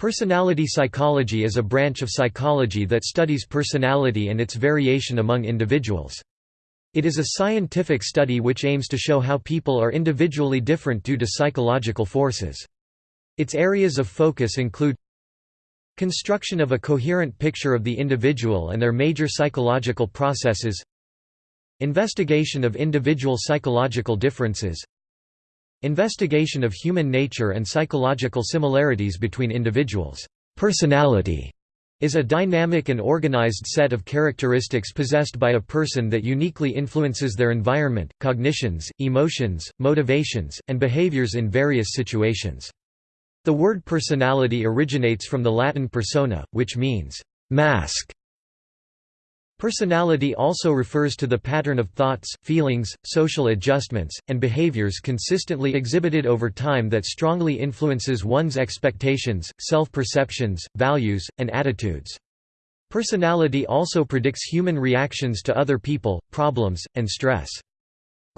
Personality psychology is a branch of psychology that studies personality and its variation among individuals. It is a scientific study which aims to show how people are individually different due to psychological forces. Its areas of focus include construction of a coherent picture of the individual and their major psychological processes investigation of individual psychological differences Investigation of human nature and psychological similarities between individuals. Personality is a dynamic and organized set of characteristics possessed by a person that uniquely influences their environment, cognitions, emotions, motivations, and behaviors in various situations. The word personality originates from the Latin persona, which means mask Personality also refers to the pattern of thoughts, feelings, social adjustments, and behaviors consistently exhibited over time that strongly influences one's expectations, self-perceptions, values, and attitudes. Personality also predicts human reactions to other people, problems, and stress.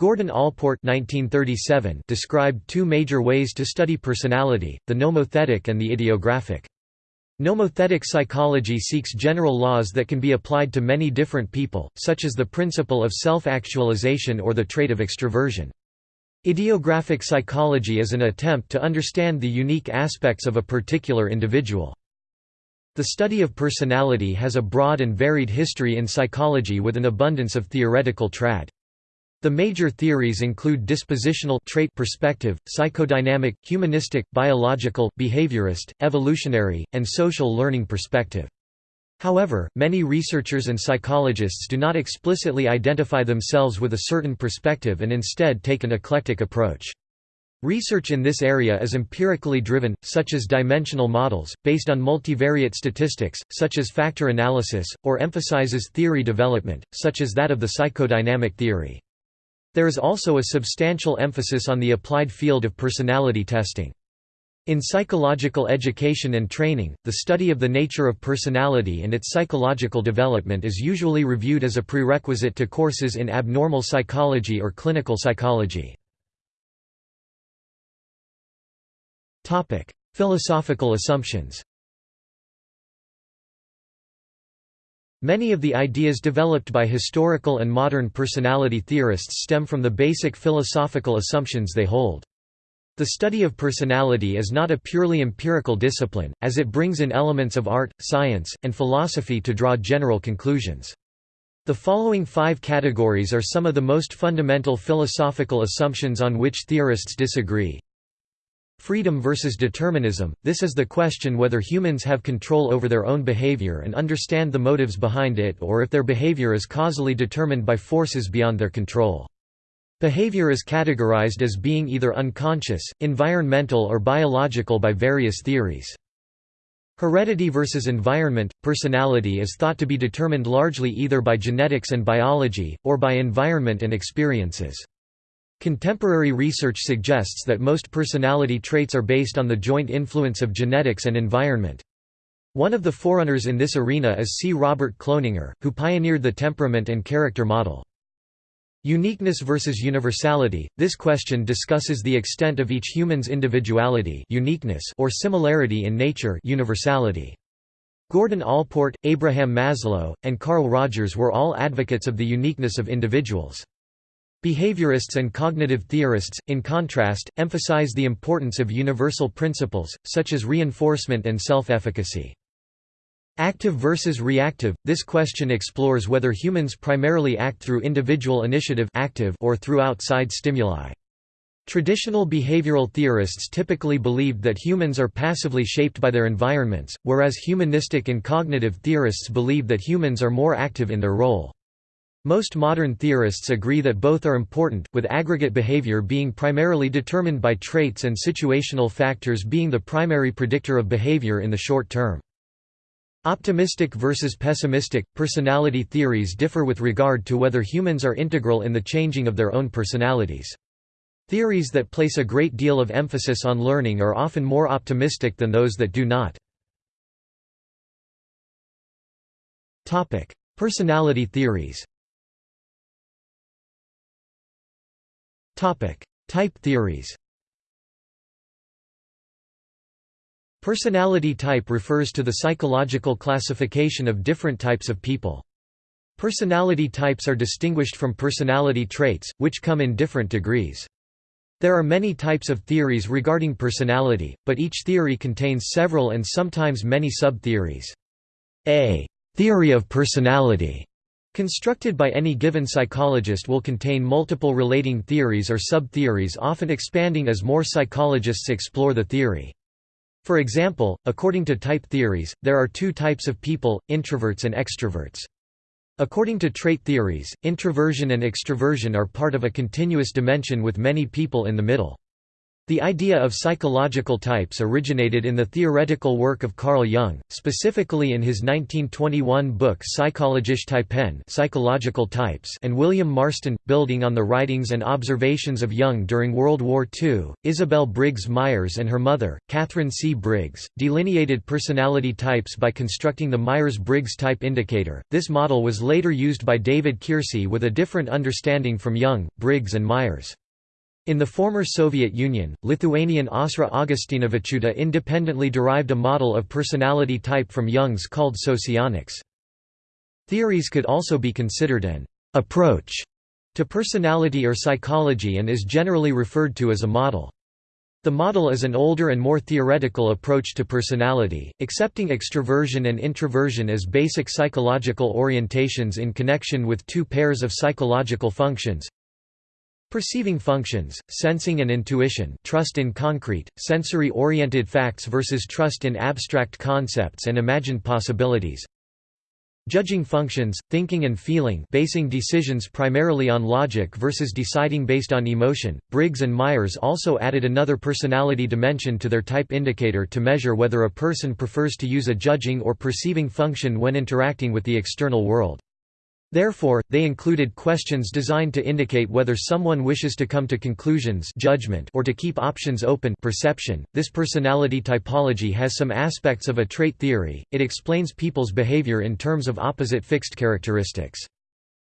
Gordon Allport 1937 described two major ways to study personality, the nomothetic and the idiographic. Nomothetic psychology seeks general laws that can be applied to many different people, such as the principle of self-actualization or the trait of extroversion. Idiographic psychology is an attempt to understand the unique aspects of a particular individual. The study of personality has a broad and varied history in psychology with an abundance of theoretical trad. The major theories include dispositional trait perspective, psychodynamic, humanistic, biological, behaviorist, evolutionary, and social learning perspective. However, many researchers and psychologists do not explicitly identify themselves with a certain perspective and instead take an eclectic approach. Research in this area is empirically driven, such as dimensional models, based on multivariate statistics, such as factor analysis, or emphasizes theory development, such as that of the psychodynamic theory. There is also a substantial emphasis on the applied field of personality testing. In psychological education and training, the study of the nature of personality and its psychological development is usually reviewed as a prerequisite to courses in abnormal psychology or clinical psychology. Philosophical assumptions Many of the ideas developed by historical and modern personality theorists stem from the basic philosophical assumptions they hold. The study of personality is not a purely empirical discipline, as it brings in elements of art, science, and philosophy to draw general conclusions. The following five categories are some of the most fundamental philosophical assumptions on which theorists disagree. Freedom versus determinism – This is the question whether humans have control over their own behavior and understand the motives behind it or if their behavior is causally determined by forces beyond their control. Behavior is categorized as being either unconscious, environmental or biological by various theories. Heredity versus environment – Personality is thought to be determined largely either by genetics and biology, or by environment and experiences. Contemporary research suggests that most personality traits are based on the joint influence of genetics and environment. One of the forerunners in this arena is C. Robert Cloninger, who pioneered the temperament and character model. Uniqueness versus universality – This question discusses the extent of each human's individuality uniqueness or similarity in nature universality. Gordon Allport, Abraham Maslow, and Carl Rogers were all advocates of the uniqueness of individuals. Behaviorists and cognitive theorists, in contrast, emphasize the importance of universal principles, such as reinforcement and self-efficacy. Active versus reactive – This question explores whether humans primarily act through individual initiative active or through outside stimuli. Traditional behavioral theorists typically believed that humans are passively shaped by their environments, whereas humanistic and cognitive theorists believe that humans are more active in their role. Most modern theorists agree that both are important, with aggregate behavior being primarily determined by traits and situational factors being the primary predictor of behavior in the short term. Optimistic versus pessimistic – Personality theories differ with regard to whether humans are integral in the changing of their own personalities. Theories that place a great deal of emphasis on learning are often more optimistic than those that do not. Personality theories Type theories Personality type refers to the psychological classification of different types of people. Personality types are distinguished from personality traits, which come in different degrees. There are many types of theories regarding personality, but each theory contains several and sometimes many sub-theories. A theory of personality constructed by any given psychologist will contain multiple relating theories or sub-theories often expanding as more psychologists explore the theory. For example, according to type theories, there are two types of people, introverts and extroverts. According to trait theories, introversion and extroversion are part of a continuous dimension with many people in the middle. The idea of psychological types originated in the theoretical work of Carl Jung, specifically in his 1921 book Psychologische Typen Psychological Types and William Marston, building on the writings and observations of Jung during World War II. Isabel Briggs Myers and her mother, Katharine C. Briggs, delineated personality types by constructing the Myers-Briggs type indicator. This model was later used by David Keirsey with a different understanding from Jung, Briggs and Myers. In the former Soviet Union, Lithuanian Aušra Augustinavičiūtė independently derived a model of personality type from Jung's called socionics. Theories could also be considered an approach to personality or psychology and is generally referred to as a model. The model is an older and more theoretical approach to personality, accepting extroversion and introversion as basic psychological orientations in connection with two pairs of psychological functions Perceiving functions, sensing and intuition trust in concrete, sensory-oriented facts versus trust in abstract concepts and imagined possibilities Judging functions, thinking and feeling basing decisions primarily on logic versus deciding based on emotion. Briggs and Myers also added another personality dimension to their type indicator to measure whether a person prefers to use a judging or perceiving function when interacting with the external world. Therefore, they included questions designed to indicate whether someone wishes to come to conclusions judgment or to keep options open perception. This personality typology has some aspects of a trait theory, it explains people's behavior in terms of opposite fixed characteristics.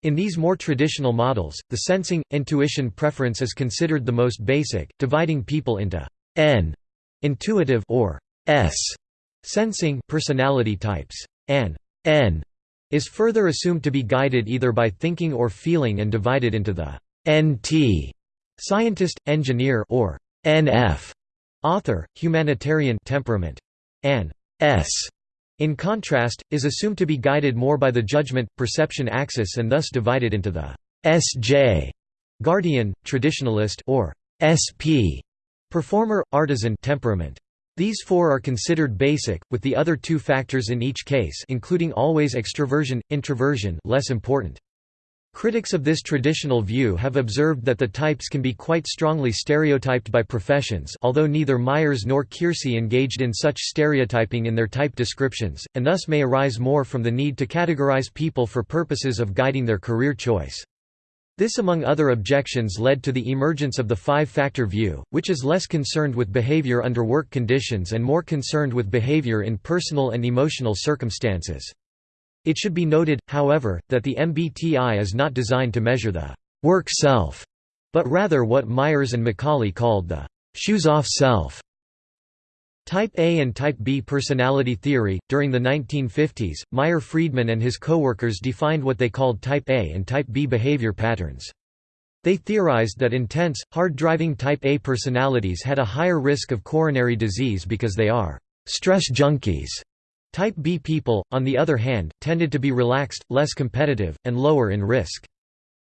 In these more traditional models, the sensing, intuition preference is considered the most basic, dividing people into N intuitive or S sensing personality types, and N is further assumed to be guided either by thinking or feeling and divided into the NT scientist, engineer or NF author, humanitarian temperament, and S in contrast, is assumed to be guided more by the judgment-perception axis and thus divided into the SJ guardian, traditionalist or SP performer, artisan temperament. These four are considered basic, with the other two factors in each case including always extroversion, introversion less important. Critics of this traditional view have observed that the types can be quite strongly stereotyped by professions although neither Myers nor Keirsey engaged in such stereotyping in their type descriptions, and thus may arise more from the need to categorize people for purposes of guiding their career choice. This among other objections led to the emergence of the five-factor view, which is less concerned with behavior under work conditions and more concerned with behavior in personal and emotional circumstances. It should be noted, however, that the MBTI is not designed to measure the work self, but rather what Myers and McCaulley called the shoes-off self. Type A and Type B personality theory. During the 1950s, Meyer Friedman and his coworkers defined what they called Type A and Type B behavior patterns. They theorized that intense, hard-driving Type A personalities had a higher risk of coronary disease because they are stress junkies. Type B people, on the other hand, tended to be relaxed, less competitive, and lower in risk.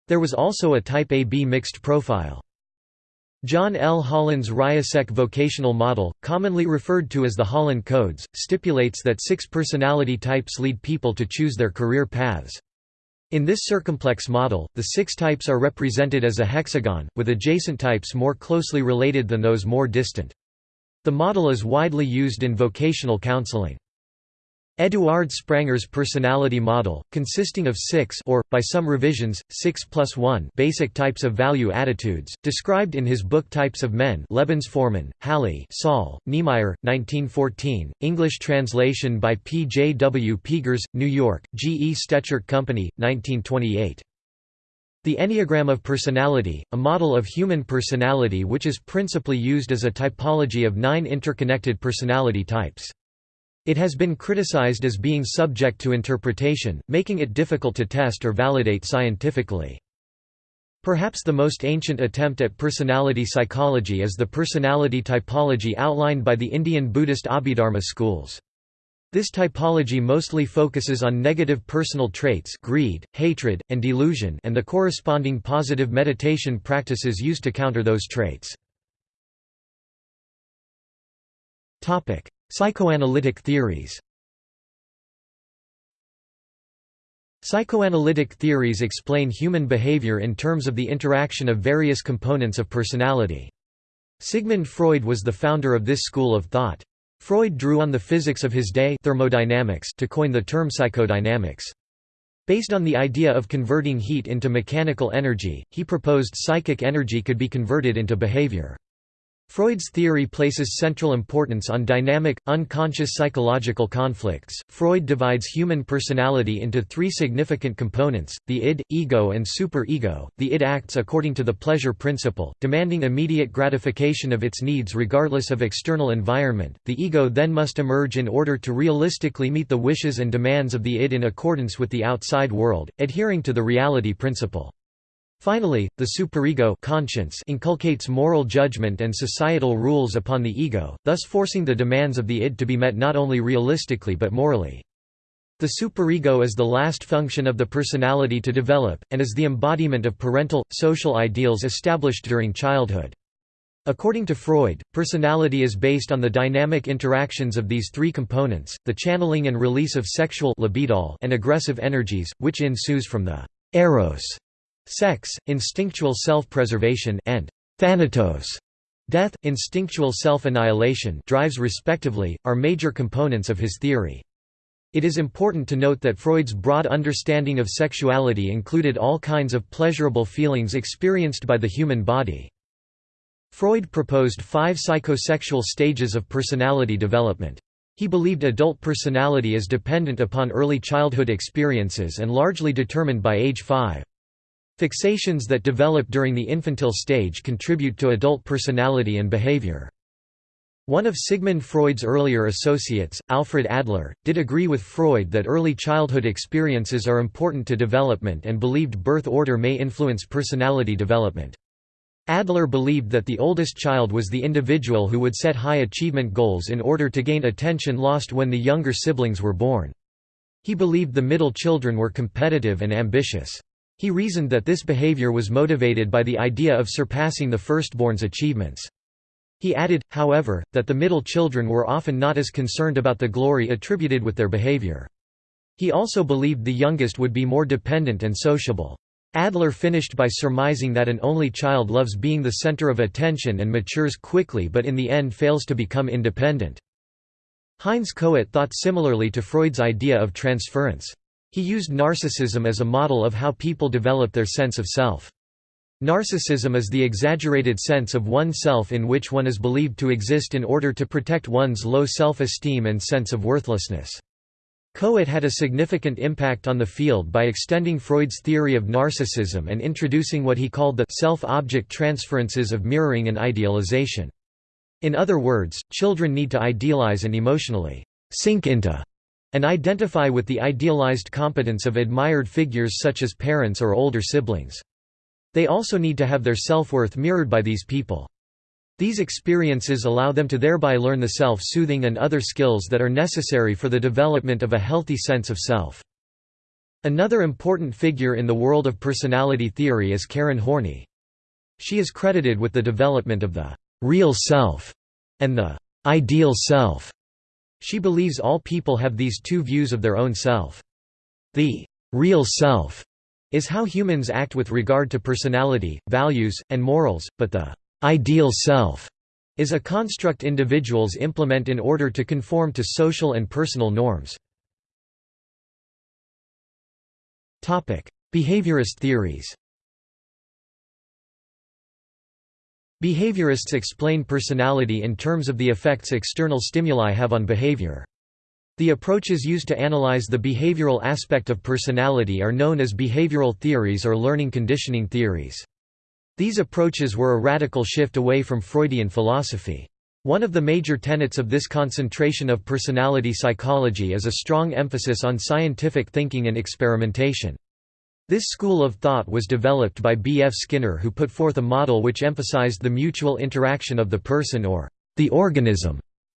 There was also a Type AB mixed profile. John L. Holland's RIASEC vocational model, commonly referred to as the Holland Codes, stipulates that six personality types lead people to choose their career paths. In this circumplex model, the six types are represented as a hexagon, with adjacent types more closely related than those more distant. The model is widely used in vocational counseling. Eduard Spranger's personality model, consisting of six or, by some revisions, six plus one basic types of value attitudes, described in his book Types of Men Lebensformen, Halle Saale, Niemeyer, 1914, English translation by P. J. W. Pigors, New York, G. E. Stechert Company, 1928. The Enneagram of Personality, a model of human personality which is principally used as a typology of nine interconnected personality types. It has been criticized as being subject to interpretation, making it difficult to test or validate scientifically. Perhaps the most ancient attempt at personality psychology is the personality typology outlined by the Indian Buddhist Abhidharma schools. This typology mostly focuses on negative personal traits greed, hatred, and delusion and the corresponding positive meditation practices used to counter those traits. Psychoanalytic theories Psychoanalytic theories explain human behavior in terms of the interaction of various components of personality. Sigmund Freud was the founder of this school of thought. Freud drew on the physics of his day thermodynamics to coin the term psychodynamics. Based on the idea of converting heat into mechanical energy, he proposed psychic energy could be converted into behavior. Freud's theory places central importance on dynamic, unconscious psychological conflicts. Freud divides human personality into three significant components the id, ego, and superego. The id acts according to the pleasure principle, demanding immediate gratification of its needs regardless of external environment. The ego then must emerge in order to realistically meet the wishes and demands of the id in accordance with the outside world, adhering to the reality principle. Finally, the superego conscience inculcates moral judgment and societal rules upon the ego, thus forcing the demands of the id to be met not only realistically but morally. The superego is the last function of the personality to develop, and is the embodiment of parental, social ideals established during childhood. According to Freud, personality is based on the dynamic interactions of these three components, the channeling and release of sexual and aggressive energies, which ensues from the eros Sex, instinctual self-preservation and thanatos, death, instinctual self-annihilation drives respectively, are major components of his theory. It is important to note that Freud's broad understanding of sexuality included all kinds of pleasurable feelings experienced by the human body. Freud proposed five psychosexual stages of personality development. He believed adult personality is dependent upon early childhood experiences and largely determined by age 5. Fixations that develop during the infantile stage contribute to adult personality and behavior. One of Sigmund Freud's earlier associates, Alfred Adler, did agree with Freud that early childhood experiences are important to development and believed birth order may influence personality development. Adler believed that the oldest child was the individual who would set high achievement goals in order to gain attention lost when the younger siblings were born. He believed the middle children were competitive and ambitious. He reasoned that this behavior was motivated by the idea of surpassing the firstborn's achievements. He added, however, that the middle children were often not as concerned about the glory attributed with their behavior. He also believed the youngest would be more dependent and sociable. Adler finished by surmising that an only child loves being the center of attention and matures quickly but in the end fails to become independent. Heinz Kohut thought similarly to Freud's idea of transference. He used narcissism as a model of how people develop their sense of self. Narcissism is the exaggerated sense of oneself in which one is believed to exist in order to protect one's low self-esteem and sense of worthlessness. Kohut had a significant impact on the field by extending Freud's theory of narcissism and introducing what he called the self-object transferences of mirroring and idealization. In other words, children need to idealize and emotionally sink into and identify with the idealized competence of admired figures such as parents or older siblings. They also need to have their self-worth mirrored by these people. These experiences allow them to thereby learn the self-soothing and other skills that are necessary for the development of a healthy sense of self. Another important figure in the world of personality theory is Karen Horney. She is credited with the development of the «real self» and the «ideal self» She believes all people have these two views of their own self. The real self is how humans act with regard to personality, values, and morals, but the ideal self is a construct individuals implement in order to conform to social and personal norms. Behaviorist theories Behaviorists explain personality in terms of the effects external stimuli have on behavior. The approaches used to analyze the behavioral aspect of personality are known as behavioral theories or learning conditioning theories. These approaches were a radical shift away from Freudian philosophy. One of the major tenets of this concentration of personality psychology is a strong emphasis on scientific thinking and experimentation. This school of thought was developed by B. F. Skinner who put forth a model which emphasized the mutual interaction of the person or the organism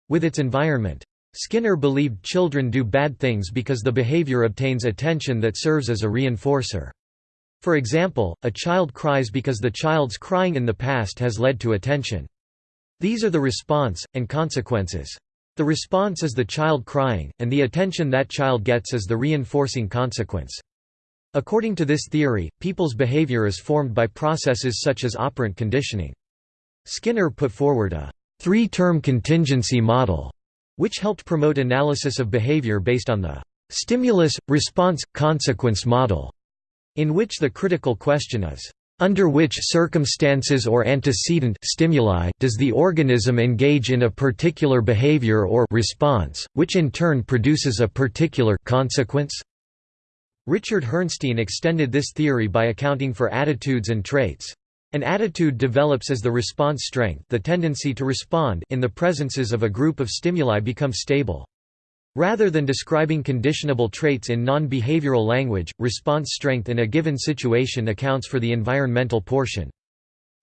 with its environment. Skinner believed children do bad things because the behavior obtains attention that serves as a reinforcer. For example, a child cries because the child's crying in the past has led to attention. These are the response, and consequences. The response is the child crying, and the attention that child gets is the reinforcing consequence. According to this theory, people's behavior is formed by processes such as operant conditioning. Skinner put forward a three-term contingency model, which helped promote analysis of behavior based on the stimulus-response-consequence model, in which the critical question is, under which circumstances or antecedent stimuli does the organism engage in a particular behavior or response, which in turn produces a particular consequence? Richard Herrnstein extended this theory by accounting for attitudes and traits. An attitude develops as the response strength the tendency to respond in the presences of a group of stimuli becomes stable. Rather than describing conditionable traits in non-behavioral language, response strength in a given situation accounts for the environmental portion.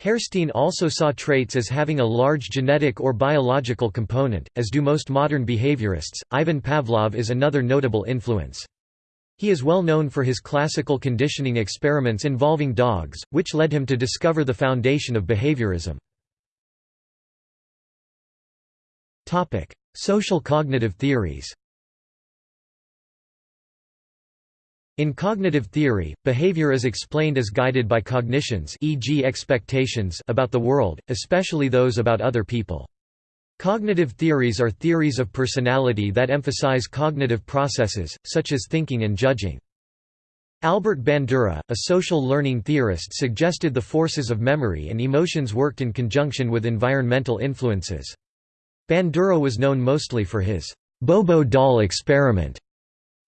Herrnstein also saw traits as having a large genetic or biological component, as do most modern behaviorists. Ivan Pavlov is another notable influence. He is well known for his classical conditioning experiments involving dogs, which led him to discover the foundation of behaviorism. Social cognitive theories In cognitive theory, behavior is explained as guided by cognitions e.g. expectations about the world, especially those about other people. Cognitive theories are theories of personality that emphasize cognitive processes, such as thinking and judging. Albert Bandura, a social learning theorist suggested the forces of memory and emotions worked in conjunction with environmental influences. Bandura was known mostly for his Bobo doll experiment.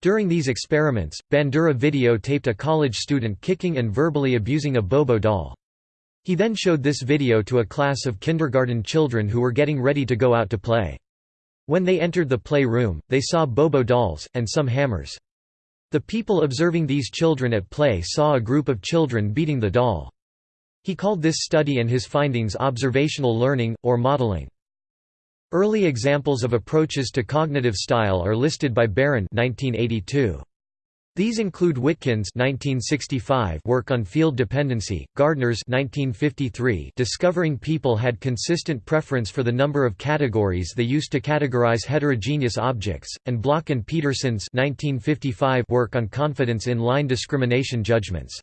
During these experiments, Bandura videotaped a college student kicking and verbally abusing a Bobo doll. He then showed this video to a class of kindergarten children who were getting ready to go out to play. When they entered the play room, they saw Bobo dolls, and some hammers. The people observing these children at play saw a group of children beating the doll. He called this study and his findings observational learning, or modeling. Early examples of approaches to cognitive style are listed by Barron 1982. These include Witkin's 1965 work on field dependency, Gardner's 1953 discovering people had consistent preference for the number of categories they used to categorize heterogeneous objects, and Block and Peterson's 1955 work on confidence in line discrimination judgments.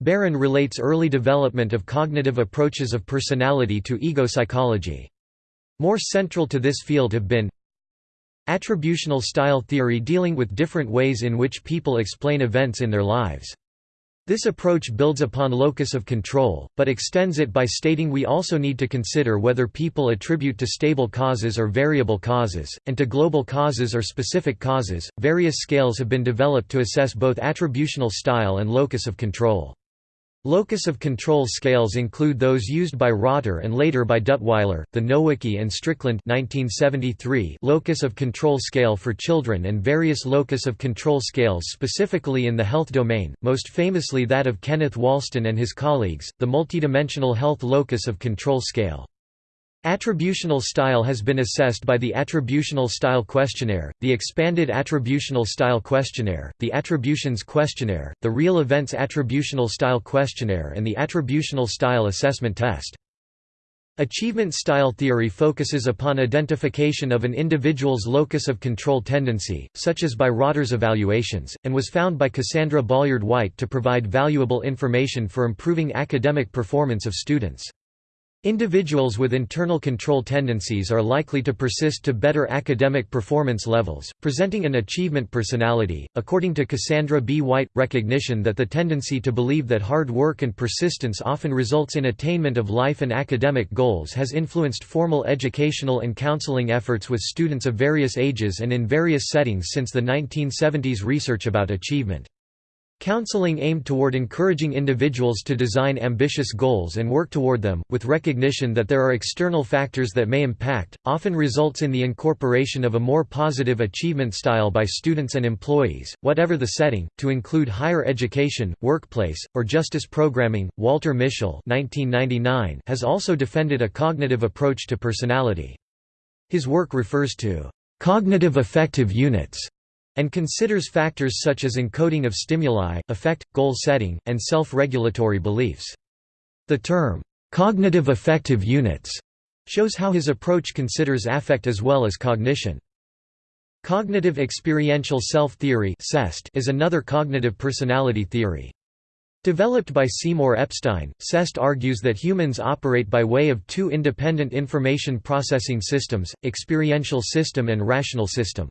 Barron relates early development of cognitive approaches of personality to ego psychology. More central to this field have been Attributional style theory dealing with different ways in which people explain events in their lives. This approach builds upon locus of control, but extends it by stating we also need to consider whether people attribute to stable causes or variable causes, and to global causes or specific causes. Various scales have been developed to assess both attributional style and locus of control. Locus of control scales include those used by Rotter and later by Duttweiler, the Nowicki and Strickland 1973 locus of control scale for children and various locus of control scales specifically in the health domain, most famously that of Kenneth Wallston and his colleagues, the multidimensional health locus of control scale. Attributional style has been assessed by the Attributional Style Questionnaire, the Expanded Attributional Style Questionnaire, the Attributions Questionnaire, the Real Events Attributional Style Questionnaire and the Attributional Style Assessment Test. Achievement style theory focuses upon identification of an individual's locus of control tendency, such as by Rotter's evaluations, and was found by Cassandra Bolyard Whyte to provide valuable information for improving academic performance of students. Individuals with internal control tendencies are likely to persist to better academic performance levels, presenting an achievement personality. According to Cassandra B. Whyte, recognition that the tendency to believe that hard work and persistence often results in attainment of life and academic goals has influenced formal educational and counseling efforts with students of various ages and in various settings since the 1970s research about achievement. Counseling aimed toward encouraging individuals to design ambitious goals and work toward them, with recognition that there are external factors that may impact, often results in the incorporation of a more positive achievement style by students and employees, whatever the setting, to include higher education, workplace, or justice programming. Walter Mischel has also defended a cognitive approach to personality. His work refers to cognitive affective units and considers factors such as encoding of stimuli, affect, goal setting, and self-regulatory beliefs. The term, "'cognitive affective units' shows how his approach considers affect as well as cognition. Cognitive experiential self-theory is another cognitive personality theory. Developed by Seymour Epstein, CEST argues that humans operate by way of two independent information processing systems, experiential system and rational system.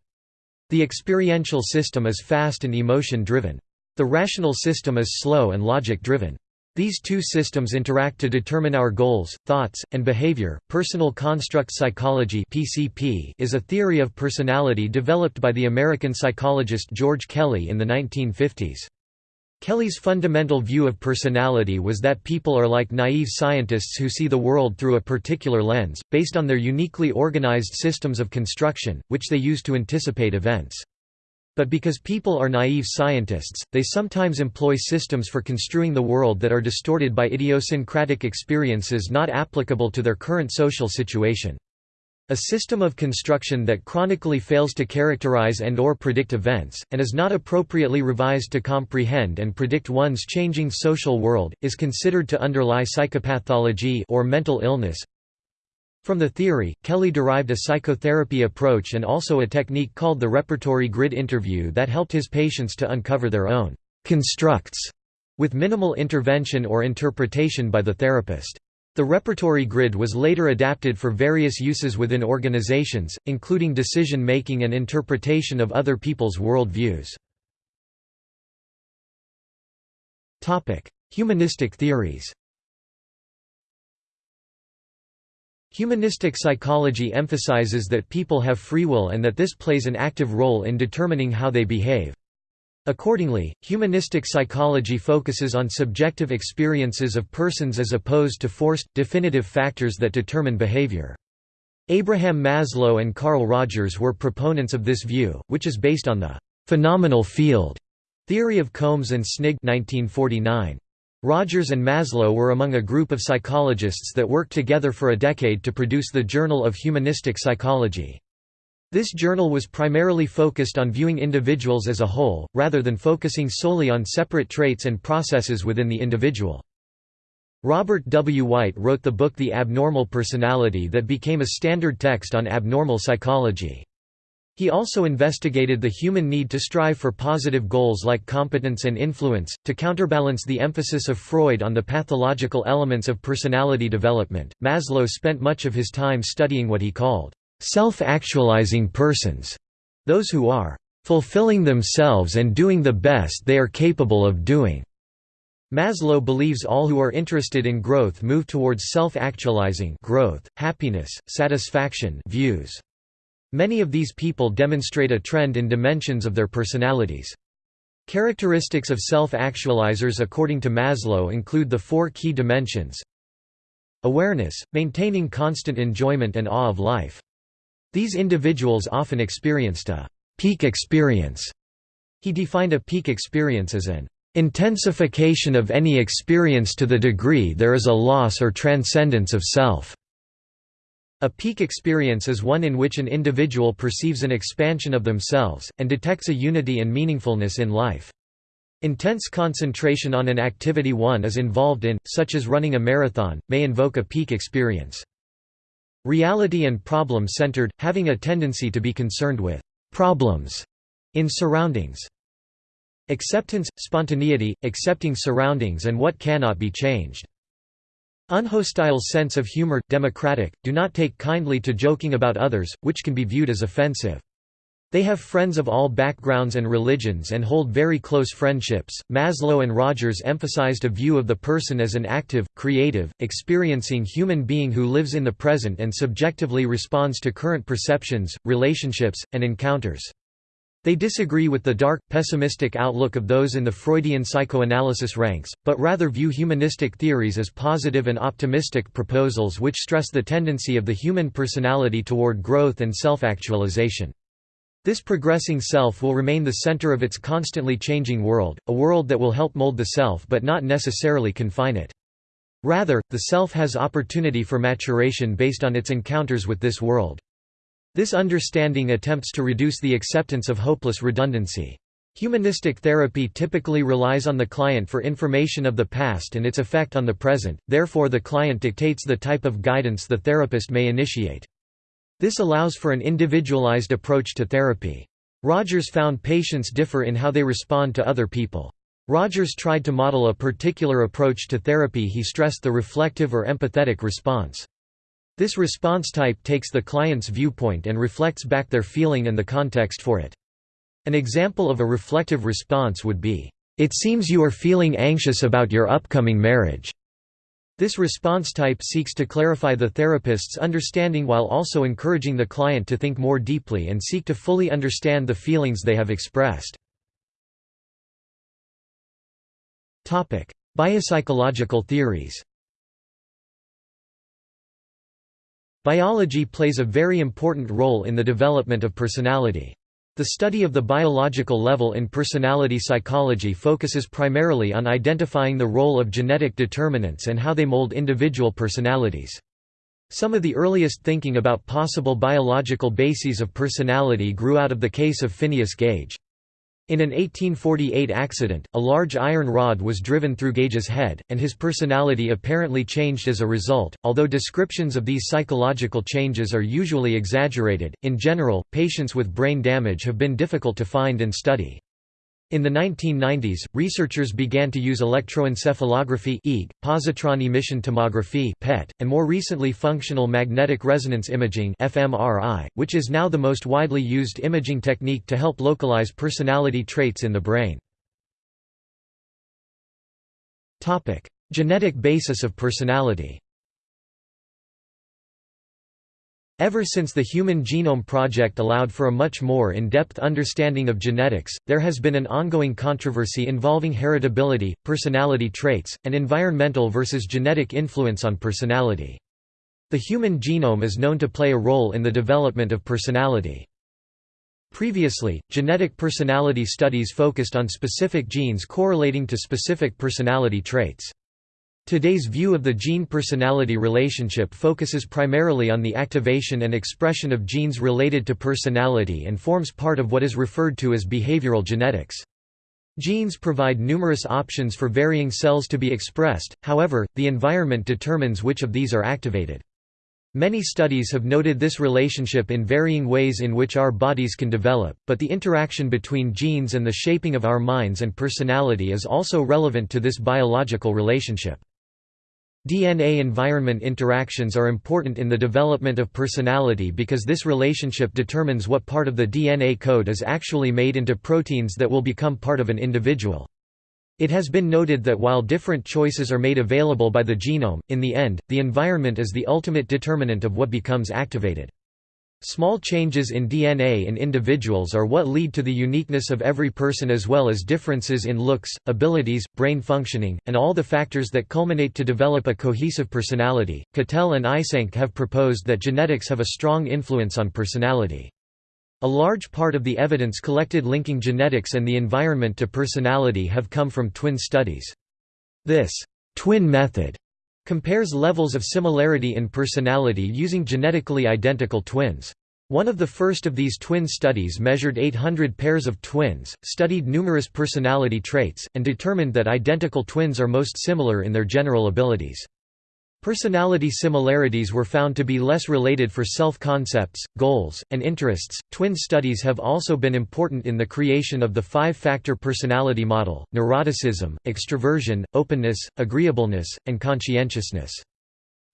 The experiential system is fast and emotion-driven. The rational system is slow and logic-driven. These two systems interact to determine our goals, thoughts, and behavior. Personal construct psychology (PCP) is a theory of personality developed by the American psychologist George Kelly in the 1950s. Kelly's fundamental view of personality was that people are like naive scientists who see the world through a particular lens, based on their uniquely organized systems of construction, which they use to anticipate events. But because people are naive scientists, they sometimes employ systems for construing the world that are distorted by idiosyncratic experiences not applicable to their current social situation. A system of construction that chronically fails to characterize and or predict events, and is not appropriately revised to comprehend and predict one's changing social world, is considered to underlie psychopathology or mental illness. From the theory, Kelly derived a psychotherapy approach and also a technique called the repertory grid interview that helped his patients to uncover their own constructs with minimal intervention or interpretation by the therapist. The repertory grid was later adapted for various uses within organizations, including decision-making and interpretation of other people's world views. Humanistic theories Humanistic psychology emphasizes that people have free will and that this plays an active role in determining how they behave. Accordingly, humanistic psychology focuses on subjective experiences of persons as opposed to forced, definitive factors that determine behavior. Abraham Maslow and Carl Rogers were proponents of this view, which is based on the «phenomenal field» theory of Combs and Snygg 1949. Rogers and Maslow were among a group of psychologists that worked together for a decade to produce the Journal of Humanistic Psychology. This journal was primarily focused on viewing individuals as a whole, rather than focusing solely on separate traits and processes within the individual. Robert W. White wrote the book The Abnormal Personality that became a standard text on abnormal psychology. He also investigated the human need to strive for positive goals like competence and influence, to counterbalance the emphasis of Freud on the pathological elements of personality development. Maslow spent much of his time studying what he called self-actualizing persons, those who are fulfilling themselves and doing the best they are capable of doing. Maslow believes all who are interested in growth move towards self-actualizing growth, happiness, satisfaction views. Many of these people demonstrate a trend in dimensions of their personalities. Characteristics of self-actualizers according to Maslow include the four key dimensions Awareness, maintaining constant enjoyment and awe of life. These individuals often experienced a peak experience. He defined a peak experience as an intensification of any experience to the degree there is a loss or transcendence of self. A peak experience is one in which an individual perceives an expansion of themselves, and detects a unity and meaningfulness in life. Intense concentration on an activity one is involved in, such as running a marathon, may invoke a peak experience. Reality and problem-centered, having a tendency to be concerned with «problems» in surroundings. Acceptance, spontaneity, accepting surroundings and what cannot be changed. Unhostile sense of humor, democratic, do not take kindly to joking about others, which can be viewed as offensive. They have friends of all backgrounds and religions and hold very close friendships. Maslow and Rogers emphasized a view of the person as an active, creative, experiencing human being who lives in the present and subjectively responds to current perceptions, relationships, and encounters. They disagree with the dark, pessimistic outlook of those in the Freudian psychoanalysis ranks, but rather view humanistic theories as positive and optimistic proposals which stress the tendency of the human personality toward growth and self-actualization. This progressing self will remain the center of its constantly changing world, a world that will help mold the self but not necessarily confine it. Rather, the self has opportunity for maturation based on its encounters with this world. This understanding attempts to reduce the acceptance of hopeless redundancy. Humanistic therapy typically relies on the client for information of the past and its effect on the present, therefore the client dictates the type of guidance the therapist may initiate. This allows for an individualized approach to therapy. Rogers found patients differ in how they respond to other people. Rogers tried to model a particular approach to therapy he stressed the reflective or empathetic response. This response type takes the client's viewpoint and reflects back their feeling and the context for it. An example of a reflective response would be, "'It seems you are feeling anxious about your upcoming marriage. This response type seeks to clarify the therapist's understanding while also encouraging the client to think more deeply and seek to fully understand the feelings they have expressed. Biopsychological theories Biology plays a very important role in the development of personality. The study of the biological level in personality psychology focuses primarily on identifying the role of genetic determinants and how they mold individual personalities. Some of the earliest thinking about possible biological bases of personality grew out of the case of Phineas Gage. In an 1848 accident, a large iron rod was driven through Gage's head, and his personality apparently changed as a result. Although descriptions of these psychological changes are usually exaggerated, in general, patients with brain damage have been difficult to find and study. In the 1990s, researchers began to use electroencephalography EEG, positron emission tomography PET, and more recently functional magnetic resonance imaging fMRI, which is now the most widely used imaging technique to help localize personality traits in the brain. Genetic basis of personality Ever since the Human Genome Project allowed for a much more in-depth understanding of genetics, there has been an ongoing controversy involving heritability, personality traits, and environmental versus genetic influence on personality. The human genome is known to play a role in the development of personality. Previously, genetic personality studies focused on specific genes correlating to specific personality traits. Today's view of the gene-personality relationship focuses primarily on the activation and expression of genes related to personality and forms part of what is referred to as behavioral genetics. Genes provide numerous options for varying cells to be expressed, however, the environment determines which of these are activated. Many studies have noted this relationship in varying ways in which our bodies can develop, but the interaction between genes and the shaping of our minds and personality is also relevant to this biological relationship. DNA-environment interactions are important in the development of personality because this relationship determines what part of the DNA code is actually made into proteins that will become part of an individual. It has been noted that while different choices are made available by the genome, in the end, the environment is the ultimate determinant of what becomes activated. Small changes in DNA in individuals are what lead to the uniqueness of every person as well as differences in looks, abilities, brain functioning, and all the factors that culminate to develop a cohesive personality. Cattell and Eysenck have proposed that genetics have a strong influence on personality. A large part of the evidence collected linking genetics and the environment to personality have come from twin studies. This twin method compares levels of similarity in personality using genetically identical twins. One of the first of these twin studies measured 800 pairs of twins, studied numerous personality traits, and determined that identical twins are most similar in their general abilities. Personality similarities were found to be less related for self-concepts, goals, and interests. Twin studies have also been important in the creation of the five-factor personality model: neuroticism, extroversion, openness, agreeableness, and conscientiousness.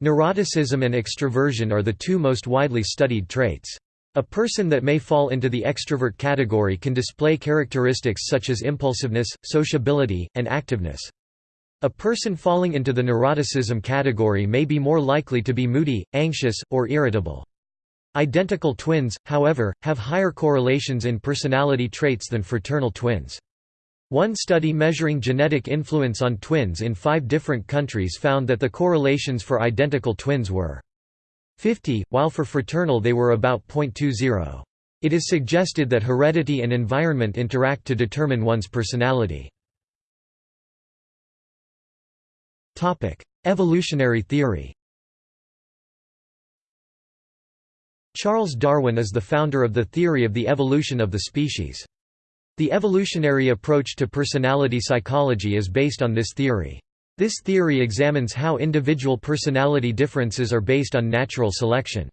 Neuroticism and extroversion are the two most widely studied traits. A person that may fall into the extrovert category can display characteristics such as impulsiveness, sociability, and activeness. A person falling into the neuroticism category may be more likely to be moody, anxious, or irritable. Identical twins, however, have higher correlations in personality traits than fraternal twins. One study measuring genetic influence on twins in five different countries found that the correlations for identical twins were 50, while for fraternal they were about 0.20. It is suggested that heredity and environment interact to determine one's personality. Evolutionary theory Charles Darwin is the founder of the theory of the evolution of the species. The evolutionary approach to personality psychology is based on this theory. This theory examines how individual personality differences are based on natural selection.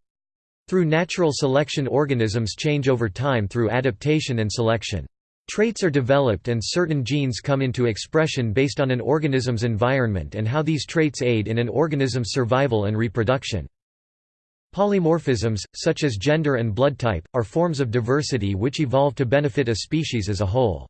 Through natural selection organisms change over time through adaptation and selection. Traits are developed and certain genes come into expression based on an organism's environment and how these traits aid in an organism's survival and reproduction. Polymorphisms, such as gender and blood type, are forms of diversity which evolve to benefit a species as a whole.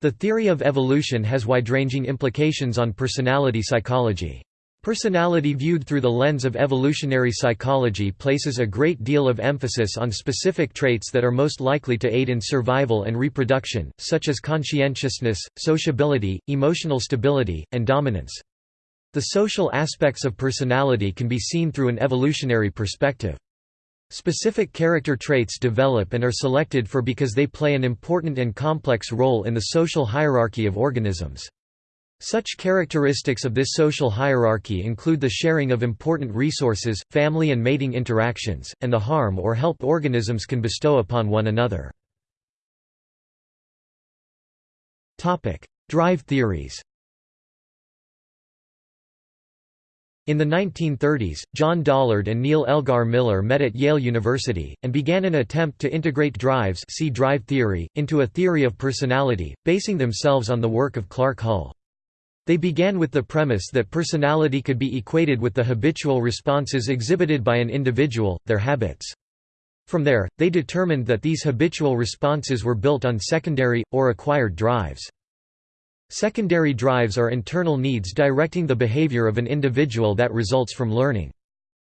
The theory of evolution has wide-ranging implications on personality psychology. Personality viewed through the lens of evolutionary psychology places a great deal of emphasis on specific traits that are most likely to aid in survival and reproduction, such as conscientiousness, sociability, emotional stability, and dominance. The social aspects of personality can be seen through an evolutionary perspective. Specific character traits develop and are selected for because they play an important and complex role in the social hierarchy of organisms. Such characteristics of this social hierarchy include the sharing of important resources, family and mating interactions, and the harm or help organisms can bestow upon one another. Drive theories In the 1930s, John Dollard and Neal Elgar Miller met at Yale University, and began an attempt to integrate drives see drive theory, into a theory of personality, basing themselves on the work of Clark Hull. They began with the premise that personality could be equated with the habitual responses exhibited by an individual, their habits. From there, they determined that these habitual responses were built on secondary, or acquired drives. Secondary drives are internal needs directing the behavior of an individual that results from learning.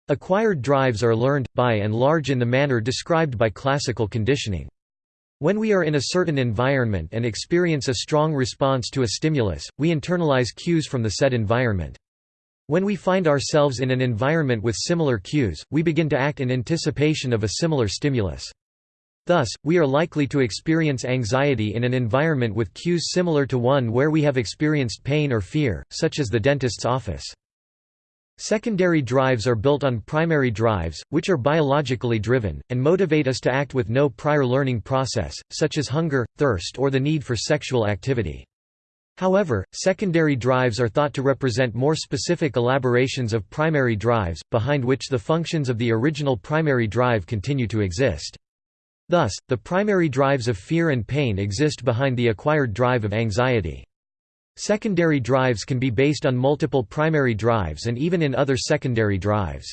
Acquired drives are learned, by and large in the manner described by classical conditioning. When we are in a certain environment and experience a strong response to a stimulus, we internalize cues from the said environment. When we find ourselves in an environment with similar cues, we begin to act in anticipation of a similar stimulus. Thus, we are likely to experience anxiety in an environment with cues similar to one where we have experienced pain or fear, such as the dentist's office. Secondary drives are built on primary drives, which are biologically driven, and motivate us to act with no prior learning process, such as hunger, thirst or the need for sexual activity. However, secondary drives are thought to represent more specific elaborations of primary drives, behind which the functions of the original primary drive continue to exist. Thus, the primary drives of fear and pain exist behind the acquired drive of anxiety. Secondary drives can be based on multiple primary drives and even in other secondary drives.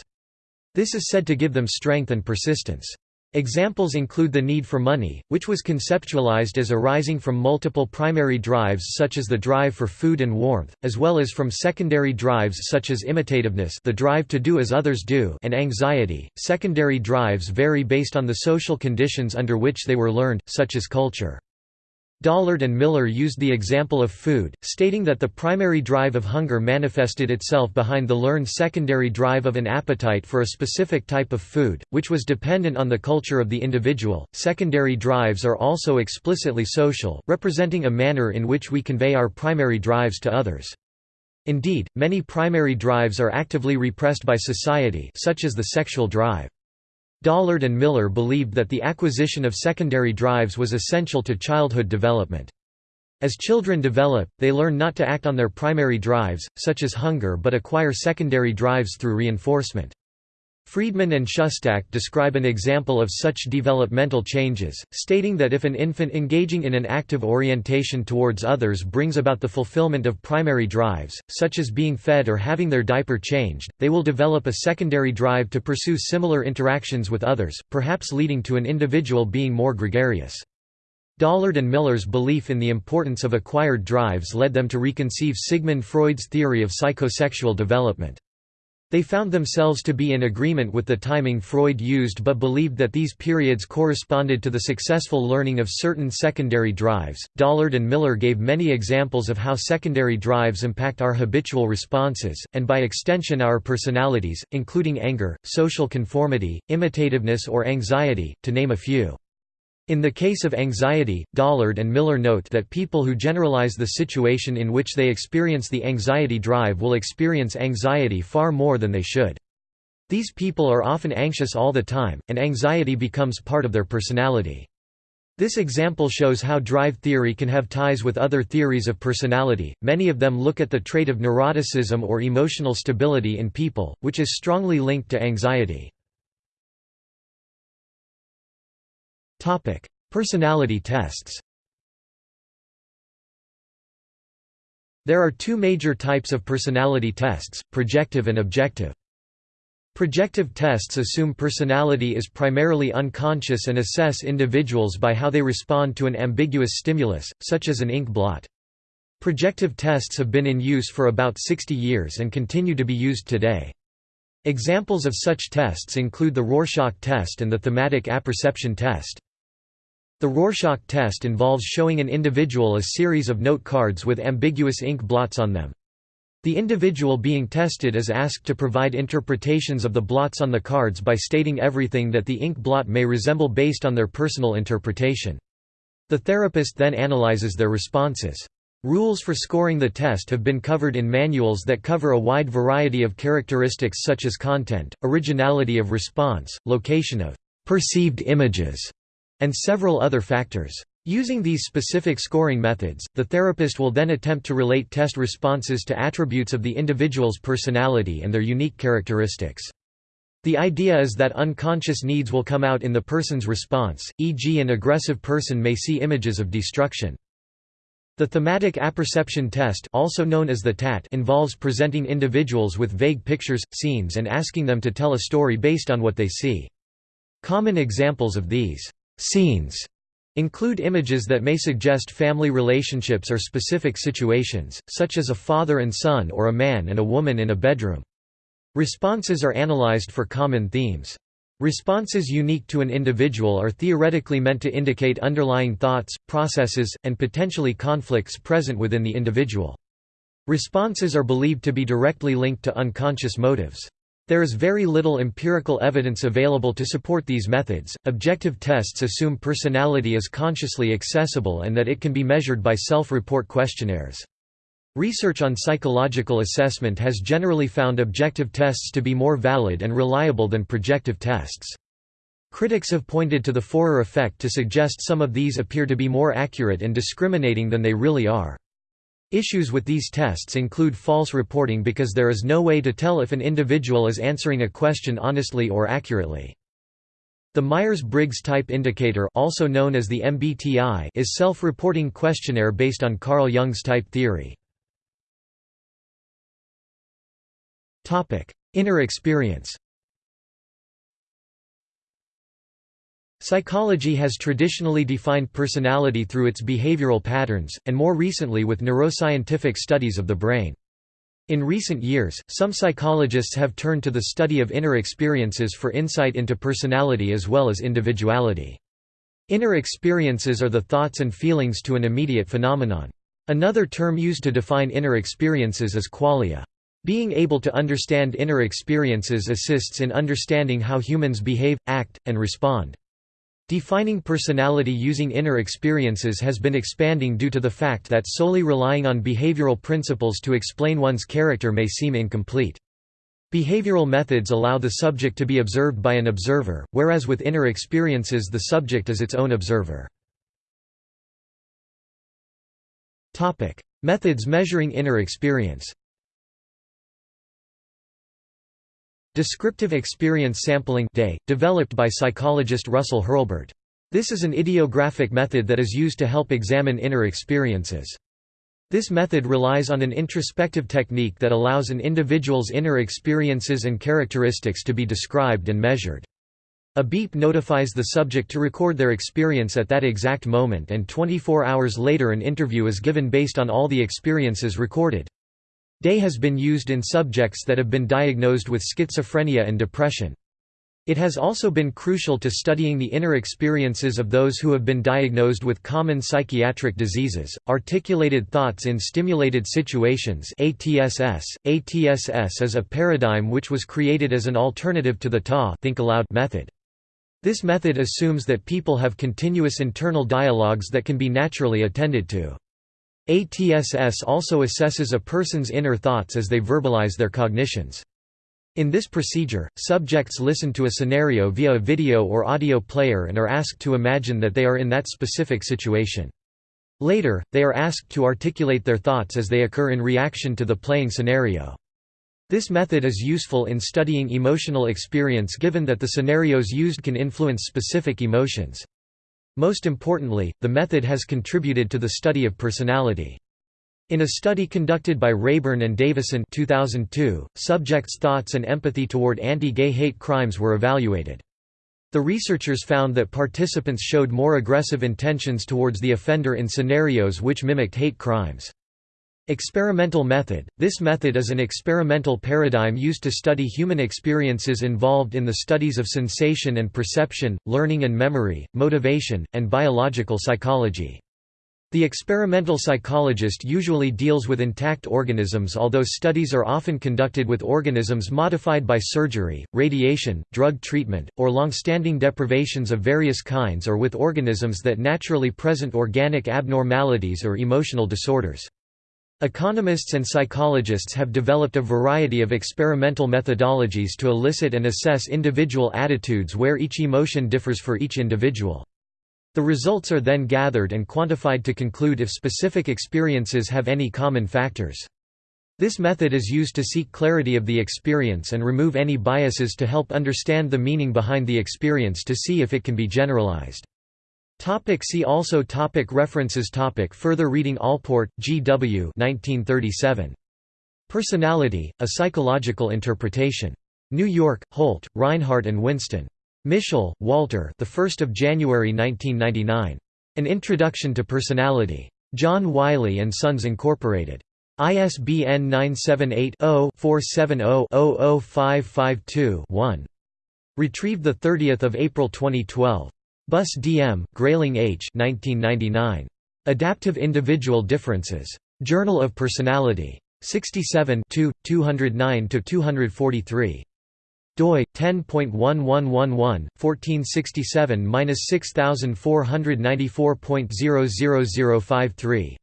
This is said to give them strength and persistence. Examples include the need for money, which was conceptualized as arising from multiple primary drives such as the drive for food and warmth, as well as from secondary drives such as imitativeness the drive to do as others do and anxiety. Secondary drives vary based on the social conditions under which they were learned, such as culture. Dollard and Miller used the example of food, stating that the primary drive of hunger manifested itself behind the learned secondary drive of an appetite for a specific type of food, which was dependent on the culture of the individual. Secondary drives are also explicitly social, representing a manner in which we convey our primary drives to others. Indeed, many primary drives are actively repressed by society such as the sexual drive. Dollard and Miller believed that the acquisition of secondary drives was essential to childhood development. As children develop, they learn not to act on their primary drives, such as hunger but acquire secondary drives through reinforcement. Friedman and Schustack describe an example of such developmental changes, stating that if an infant engaging in an active orientation towards others brings about the fulfillment of primary drives, such as being fed or having their diaper changed, they will develop a secondary drive to pursue similar interactions with others, perhaps leading to an individual being more gregarious. Dollard and Miller's belief in the importance of acquired drives led them to reconceive Sigmund Freud's theory of psychosexual development. They found themselves to be in agreement with the timing Freud used but believed that these periods corresponded to the successful learning of certain secondary drives. Dollard and Miller gave many examples of how secondary drives impact our habitual responses, and by extension our personalities, including anger, social conformity, imitativeness, or anxiety, to name a few. In the case of anxiety, Dollard and Miller note that people who generalize the situation in which they experience the anxiety drive will experience anxiety far more than they should. These people are often anxious all the time, and anxiety becomes part of their personality. This example shows how drive theory can have ties with other theories of personality. Many of them look at the trait of neuroticism or emotional stability in people, which is strongly linked to anxiety. Topic: Personality tests. There are two major types of personality tests, projective and objective. Projective tests assume personality is primarily unconscious and assess individuals by how they respond to an ambiguous stimulus, such as an ink blot. Projective tests have been in use for about 60 years and continue to be used today. Examples of such tests include the Rorschach test and the thematic apperception test. The Rorschach test involves showing an individual a series of note cards with ambiguous ink blots on them. The individual being tested is asked to provide interpretations of the blots on the cards by stating everything that the ink blot may resemble based on their personal interpretation. The therapist then analyzes their responses. Rules for scoring the test have been covered in manuals that cover a wide variety of characteristics such as content, originality of response, location of perceived images, and several other factors. Using these specific scoring methods, the therapist will then attempt to relate test responses to attributes of the individual's personality and their unique characteristics. The idea is that unconscious needs will come out in the person's response, e.g. an aggressive person may see images of destruction. The thematic apperception test also known as the TAT involves presenting individuals with vague pictures, scenes and asking them to tell a story based on what they see. Common examples of these Scenes include images that may suggest family relationships or specific situations, such as a father and son or a man and a woman in a bedroom. Responses are analyzed for common themes. Responses unique to an individual are theoretically meant to indicate underlying thoughts, processes, and potentially conflicts present within the individual. Responses are believed to be directly linked to unconscious motives. There is very little empirical evidence available to support these methods. Objective tests assume personality is consciously accessible and that it can be measured by self report questionnaires. Research on psychological assessment has generally found objective tests to be more valid and reliable than projective tests. Critics have pointed to the Forer effect to suggest some of these appear to be more accurate and discriminating than they really are. Issues with these tests include false reporting because there is no way to tell if an individual is answering a question honestly or accurately. The Myers-Briggs Type Indicator also known as the MBTI is self-reporting questionnaire based on Carl Jung's type theory. Inner experience Psychology has traditionally defined personality through its behavioral patterns, and more recently with neuroscientific studies of the brain. In recent years, some psychologists have turned to the study of inner experiences for insight into personality as well as individuality. Inner experiences are the thoughts and feelings to an immediate phenomenon. Another term used to define inner experiences is qualia. Being able to understand inner experiences assists in understanding how humans behave, act, and respond. Defining personality using inner experiences has been expanding due to the fact that solely relying on behavioral principles to explain one's character may seem incomplete. Behavioral methods allow the subject to be observed by an observer, whereas with inner experiences the subject is its own observer. Methods measuring inner experience Descriptive experience sampling day, developed by psychologist Russell Hurlburt. This is an idiographic method that is used to help examine inner experiences. This method relies on an introspective technique that allows an individual's inner experiences and characteristics to be described and measured. A beep notifies the subject to record their experience at that exact moment and 24 hours later an interview is given based on all the experiences recorded. Day has been used in subjects that have been diagnosed with schizophrenia and depression. It has also been crucial to studying the inner experiences of those who have been diagnosed with common psychiatric diseases. Articulated thoughts in stimulated situations (ATSS). ATSS is a paradigm which was created as an alternative to the TA think aloud method. This method assumes that people have continuous internal dialogues that can be naturally attended to. ATSS also assesses a person's inner thoughts as they verbalize their cognitions. In this procedure, subjects listen to a scenario via a video or audio player and are asked to imagine that they are in that specific situation. Later, they are asked to articulate their thoughts as they occur in reaction to the playing scenario. This method is useful in studying emotional experience given that the scenarios used can influence specific emotions. Most importantly, the method has contributed to the study of personality. In a study conducted by Rayburn and Davison 2002, subjects' thoughts and empathy toward anti-gay hate crimes were evaluated. The researchers found that participants showed more aggressive intentions towards the offender in scenarios which mimicked hate crimes. Experimental method – This method is an experimental paradigm used to study human experiences involved in the studies of sensation and perception, learning and memory, motivation, and biological psychology. The experimental psychologist usually deals with intact organisms although studies are often conducted with organisms modified by surgery, radiation, drug treatment, or long-standing deprivations of various kinds or with organisms that naturally present organic abnormalities or emotional disorders. Economists and psychologists have developed a variety of experimental methodologies to elicit and assess individual attitudes where each emotion differs for each individual. The results are then gathered and quantified to conclude if specific experiences have any common factors. This method is used to seek clarity of the experience and remove any biases to help understand the meaning behind the experience to see if it can be generalized. Topic see also topic References topic Further reading Allport, G. W. 1937. Personality, A Psychological Interpretation. New York, Holt, Rinehart and Winston. Mischel, Walter the 1st of January 1999. An Introduction to Personality. John Wiley & Sons Incorporated. ISBN 978-0-470-00552-1. Retrieved 30 April 2012. Buss D.M., Greiling H. 1999. Adaptive Individual Differences. Journal of Personality. 67 209–243 doi 10.1111 1467-6494.00053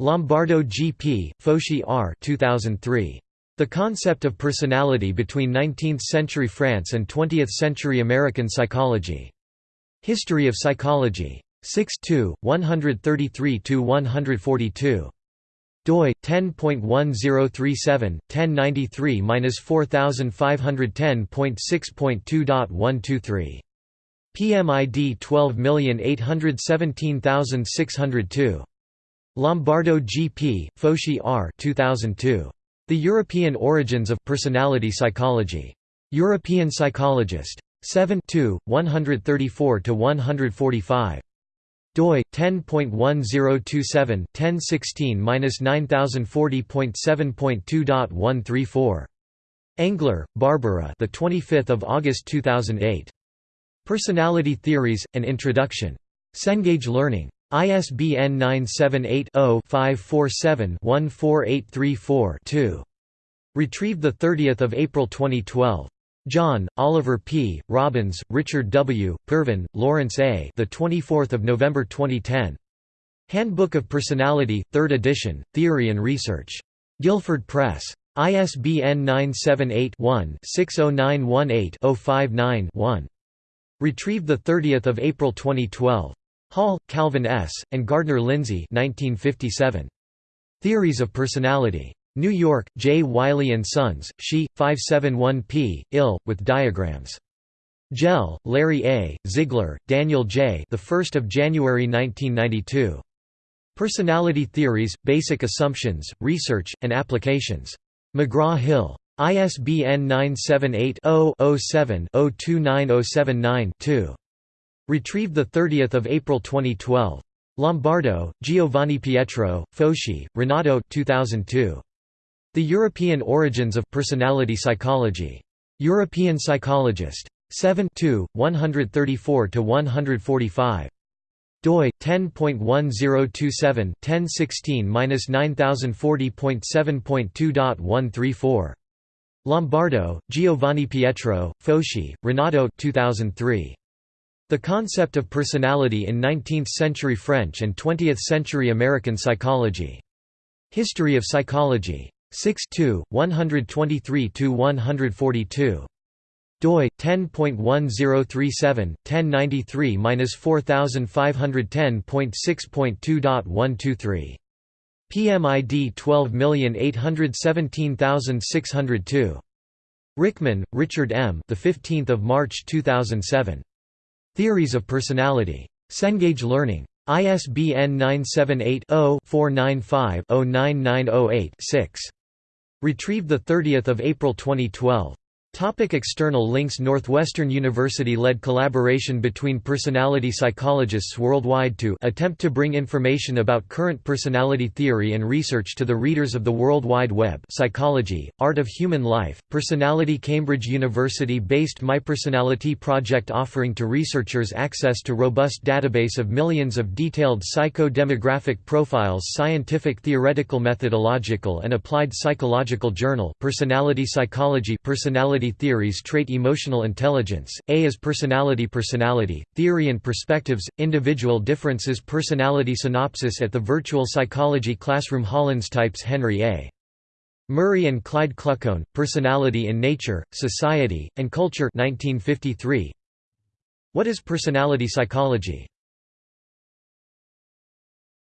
Lombardo G.P., Foschi R. 2003. The Concept of Personality Between Nineteenth-Century France and Twentieth-Century American Psychology. History of Psychology. 6 133–142 doi 10.1037 1093-4510.6.2.123 PMID 12817602 Lombardo G.P., Foschi R. 2002. The European Origins of Personality Psychology. European Psychologist. 7 2, 134–145 doi 10.1027 1016-9040.7.2.134 Engler, Barbara. The 25th of August 2008. Personality Theories: An Introduction. Cengage Learning. ISBN 978-0-547-14834-2. Retrieved 30 April 2012. John, Oliver P., Robins, Richard W., Pervin, Lawrence A. The 24th of November 2010. Handbook of Personality, 3rd edition, Theory and Research. Guilford Press. ISBN 978-1-60918-059-1. Retrieved 30 April 2012. Hall, Calvin S., and Gardner Lindzey 1957. Theories of Personality. New York, J. Wiley & Sons, She, 571p, ill, with diagrams. Hjelle, Larry A., Ziegler, Daniel J. The 1st of January 1992. Personality Theories, Basic Assumptions, Research, and Applications. McGraw-Hill. ISBN 978 0 7 029079 2 Retrieved 30 April 2012. Lombardo, Giovanni Pietro, Foschi, Renato 2002. The European Origins of Personality Psychology. European Psychologist. 7 134–145 doi 10.1027 1016-9040.7.2.134 Lombardo, Giovanni Pietro, Foschi, Renato 2003. The Concept of Personality in Nineteenth-Century French and Twentieth-Century American Psychology. History of Psychology. 6 123–142 doi 10.1037 1093-4510.6.2.123 PMID 12817602 Ryckman, Richard M. The 15th of March 2007. Theories of Personality. Cengage Learning. ISBN 978 Retrieved 30 April 2012. Topic external links Northwestern University led collaboration between personality psychologists worldwide to attempt to bring information about current personality theory and research to the readers of the World Wide Web. Psychology, Art of Human Life, Personality Cambridge University-based MyPersonality project offering to researchers access to robust database of millions of detailed psycho-demographic profiles Scientific Theoretical Methodological and Applied Psychological Journal Personality Psychology Personality personality theories trait emotional intelligence, A is personality Personality, theory and perspectives, individual differences Personality synopsis at the Virtual Psychology Classroom Hollins Types Henry A. Murray and Clyde Kluckhohn, Personality in Nature, Society, and Culture 1953. What is personality psychology?